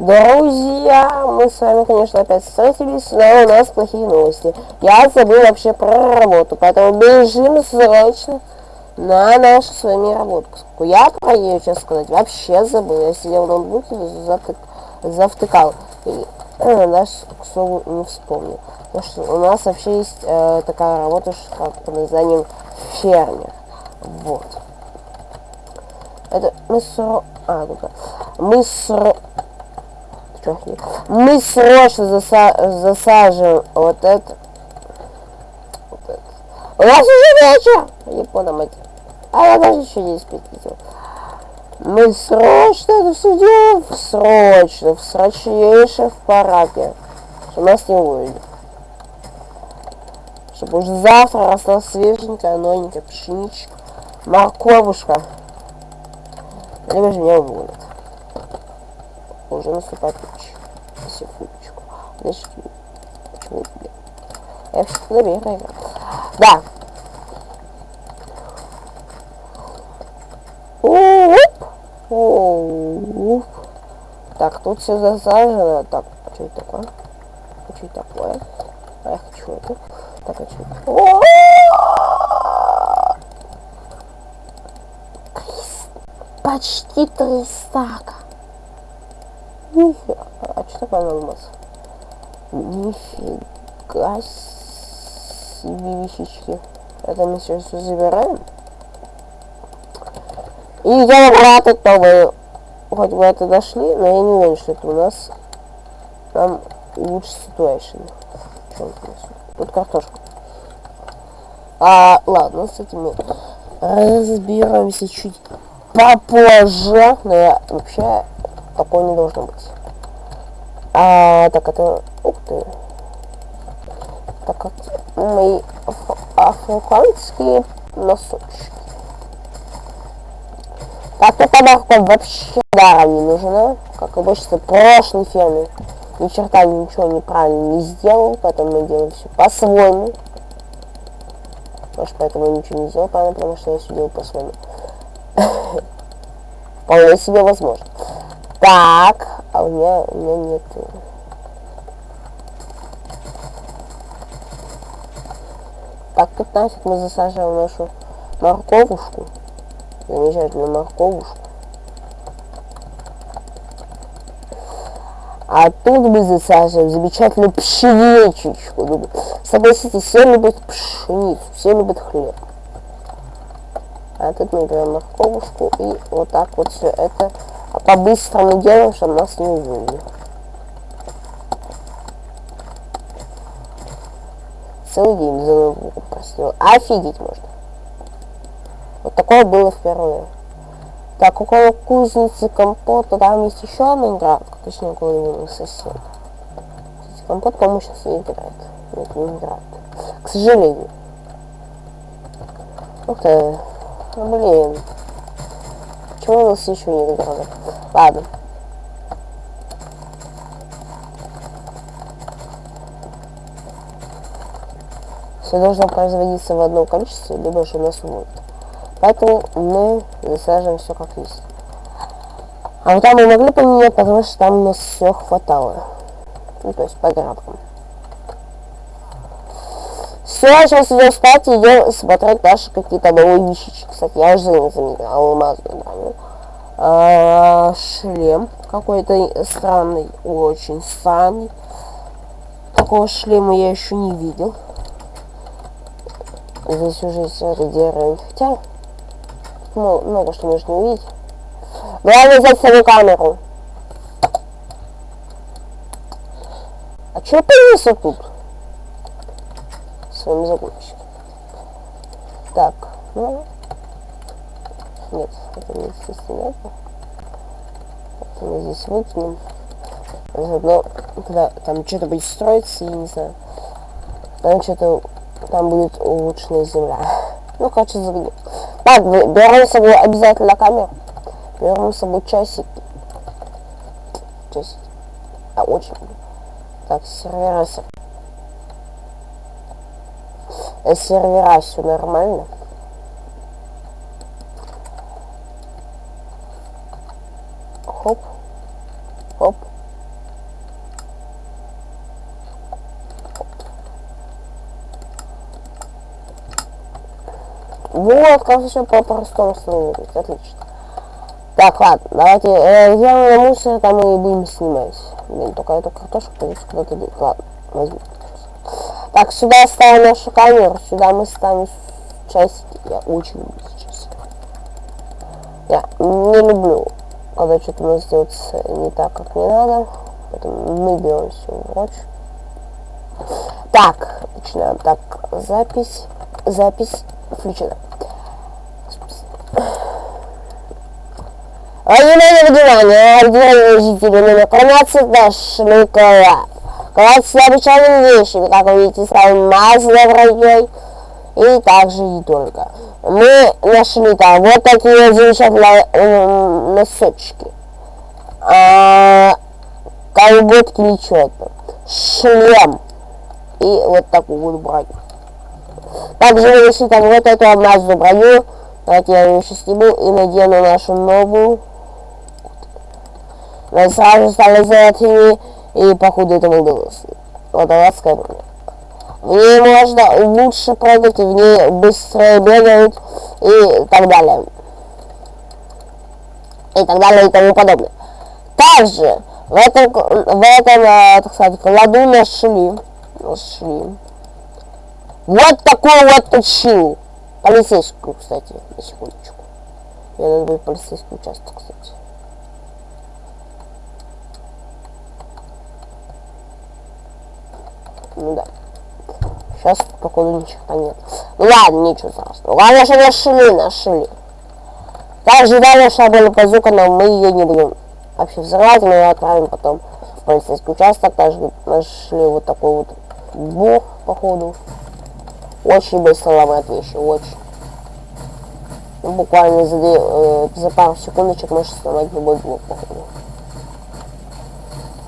Друзья, мы с вами, конечно, опять встретились, но у нас плохие новости. Я забыл вообще про работу, поэтому бежим срочно на нашу с вами работу. Я про нее, честно сказать, вообще забыл. Я сидел в ноутбуке, затык, завтыкал. И э, даже, к слову, не вспомнил. Потому что у нас вообще есть э, такая работа, как под названием фермер. Вот. Это мы сро... А, ну Мы сро чохни. Мы срочно заса засаживаем вот это. Вот это. У нас уже вечер! Япона мать. А я даже еще не спятил. Мы срочно это все делаем. Срочно. В срочнейшем в параке. Что нас не увидят. Чтобы уже завтра росла свеженькая, новенькая пшеничка. Морковушка. Либо же меня уволят уже наступает ночь. Секундочку. Подожди. Почему? Я все куда играю. Да. Оп. Так, тут все засажено. Так, что это такое? Что это такое? А я хочу это. Так, а что это? Почти три стака. Нифига. А что такое алмаз? Нифига себе вещички. Это мы сейчас все забираем. И я обратно новые. Хоть бы это дошли, но я не уверен, что это у нас там лучше ситуация. Тут картошка. А, ладно, с этим мы разберемся чуть попозже. Но я вообще такого не должно быть. А, так, это... Ух ты. Так, как мои африканские носочки. Так, эта морковь вообще даром не нужна. Как обычно, прошлой ферме ни черта ничего неправильно не сделал, поэтому мы делаем все по-своему. Может, поэтому я ничего не сделал правильно, потому что я все делал по-своему. Вполне себе возможно. Так, а у меня, у меня нет. Так, 15 мы засаживаем нашу морковушку. Замечательную морковушку. А тут мы засаживаем замечательную пшеничечку. Согласитесь, все любят пшеницу, все любят хлеб. А тут мы берем морковушку и вот так вот все это по-быстрому делаем, чтобы нас не увидели. Целый день за ноутбуком просидел. Офигеть можно. Вот такое было впервые. Так, около кузницы компота, там есть еще одна игра, точнее, около него сосед. Компот, по-моему, сейчас не играет. Нет, не играет. К сожалению. Ух ты. Блин. Нас еще не играли? Ладно. Все должно производиться в одном количестве, либо же нас будет. Поэтому мы засаживаем все как есть. А вот там мы могли поменять, потому что там у нас все хватало. Ну, то есть по градкам. Все, сейчас и идем смотреть наши какие-то новые вещички. Кстати, я уже заметил алмазную броню. А, шлем какой-то странный, очень странный. Такого шлема я еще не видел. Здесь уже есть это. Хотя, ну, много что можно увидеть. Главное взять свою камеру. А что появился тут? Своим загонщиком. Так, ну, нет, это не естественно. Это мы здесь выкинем. Заодно, когда там что-то будет строиться, я не знаю. Там что-то, там будет улучшенная земля. Ну, короче, загоню. Так, берем с собой обязательно камеру. Берем с собой часики. Часики. А, очень. Так, сервера. Сервера сервера все нормально. Хоп. Хоп. Вот, как все по-простому становится. Отлично. Так, ладно, давайте э, сделаем мусор, там и будем снимать. Блин, только эту картошку придется куда-то деть. Ладно, возьму. Так, сюда ставим нашу камеру, сюда мы ставим часики. Я очень люблю часики. Я не люблю, когда что-то у нас делается не так, как мне надо. Поэтому мы берем все прочь. Так, начинаем. Так, запись, запись включена. Внимание, внимание, ординарные жители номер 13 нашли клад. Клад с необычайными вещами, как вы видите, сразу масло враньей и также не только. Мы нашли там вот такие замечательные носочки. А, колготки это. Шлем. И вот такую вот броню. Также мы нашли там вот эту алмазную броню. Давайте я ее сейчас сниму и надену нашу новую но сразу стали золотыми, и походу это. Вот адская броня. В ней можно лучше прыгать, в ней быстрее бегают, и так далее. И так далее, и тому подобное. Также в этом, в этом э, так сказать, кладу нашли, нашли вот такую вот точилу. Полицейскую, кстати, на секундочку. Я надо будет полицейский участок, кстати. Ну да. Сейчас, походу, ничего нет. Ну ладно, ничего страшного. Главное, что нашли, нашли. Также далее шла была базука, но мы ее не будем вообще взрывать, мы ее отправим потом в полицейский участок. Также нашли вот такой вот бух, походу. Очень быстро ломает вещи, очень. Ну, буквально за, э, за пару секундочек можешь сломать любой блок, походу.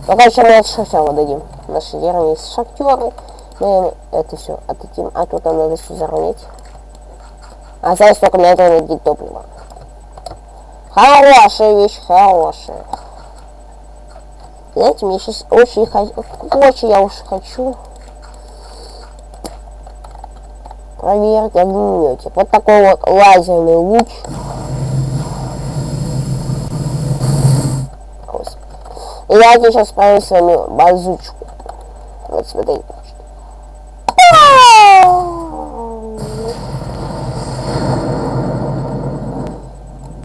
Пока еще мы от шахтера дадим. Наши герои есть шахтеры. Мы это все отдадим. А тут нам надо все заронить. А сейчас только на это найти топливо. Хорошая вещь, хорошая. Знаете, мне сейчас очень хочу, очень я уж хочу проверить огнеметик. Вот такой вот лазерный луч. И давайте сейчас справим с вами базучку. Вот смотрите.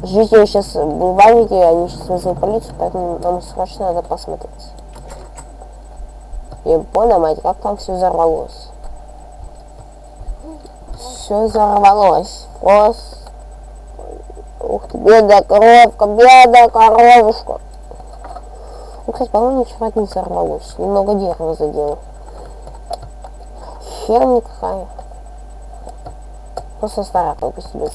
Жители сейчас бульварники, они сейчас вызовут полицию, поэтому нам срочно надо посмотреть. И понял, мать, как там все взорвалось. Все взорвалось. Просто. Ух ты, бедная коровка, бедная коровушка. Ну, кстати, по-моему, ничего не взорвалось. Немного дерева задело. Херня какая. Просто старая себе.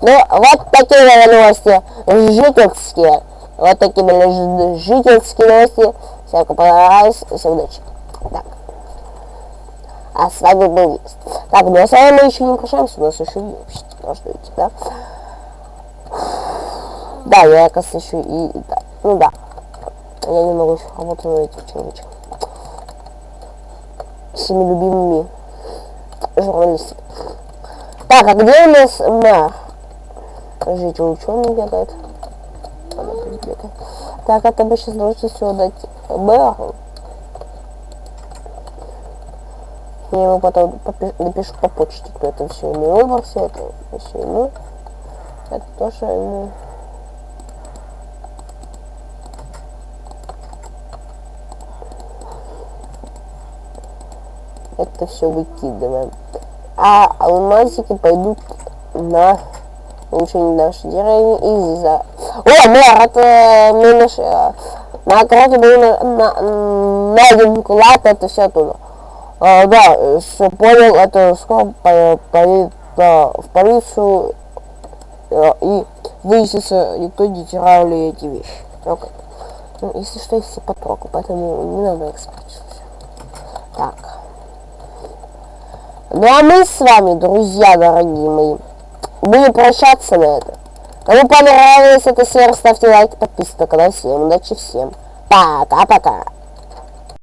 Ну, вот такие новости жительские. Вот такие были жительские новости. Всем понравилось. Всем удачи. Так. А с вами был Лист. Так, ну а с вами мы еще не прощаемся, у нас еще не должно идти, да? Да, я, оказывается, еще и... Да. Ну да. Я немного еще работаю этим человечком. Всеми любимыми журналистами. Так, а где у нас мэр? Скажите, ученый бегает. Так, это бы сейчас должен все дать мэру. Я ему потом напишу по почте, кто это все ему выбрал, все это все ему. Это тоже ему. Это все выкидываем. А алмазики пойдут на улучшение нашей деревни из-за... О, мэр, это мы наши... На округе был на, на, найден клад, это все оттуда. А, да, все понял, это скоро поедет да, в полицию а, и выяснится, никто не терял ли эти вещи. Okay. Ну, если что, все потрогал, поэтому не надо их Так. Ну а мы с вами, друзья дорогие мои, будем прощаться на это. Кому понравилась эта серия, ставьте лайк, подписывайтесь на канал. Всем удачи, всем пока-пока.